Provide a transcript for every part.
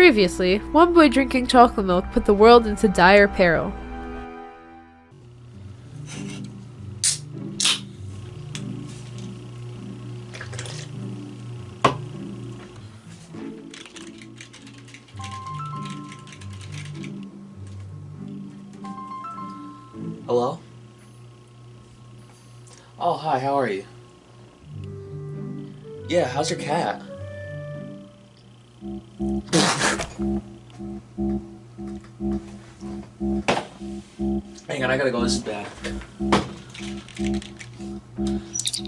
Previously, one boy drinking chocolate milk put the world into dire peril. Hello? Oh, hi, how are you? Yeah, how's your cat? Hang on, I gotta go, this is bad.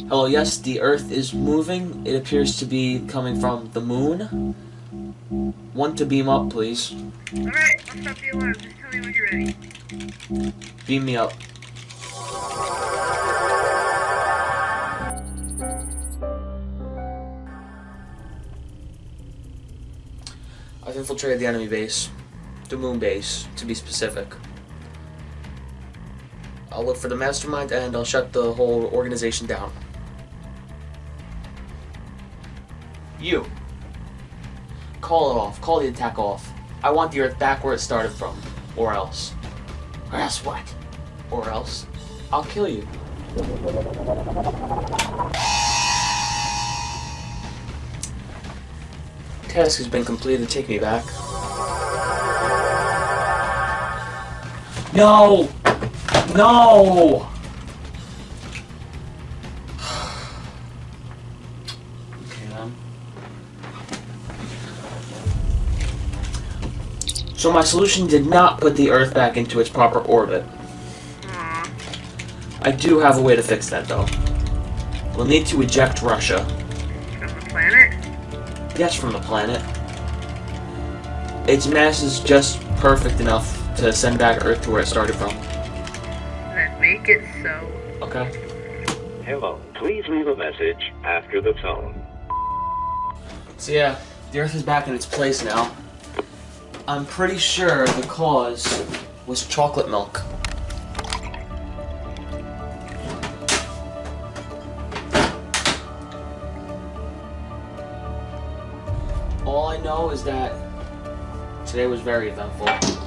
Hello, oh, yes, the Earth is moving. It appears to be coming from the moon. Want to beam up, please. Alright, I'll stop the alarm. Just tell me when you're ready. Beam me up. I've infiltrated the enemy base. The moon base, to be specific. I'll look for the mastermind and I'll shut the whole organization down. You. Call it off. Call the attack off. I want the Earth back where it started from. Or else. Or else what? Or else, I'll kill you. Task has been completed. Take me back. No! No! okay, then. So my solution did not put the Earth back into its proper orbit. I do have a way to fix that, though. We'll need to eject Russia. From? Yes, from the planet. Its mass is just perfect enough to send back Earth to where it started from. Then make it so. Okay? Hello. Please leave a message after the tone. So yeah, the Earth is back in its place now. I'm pretty sure the cause was chocolate milk. All I know is that today was very eventful.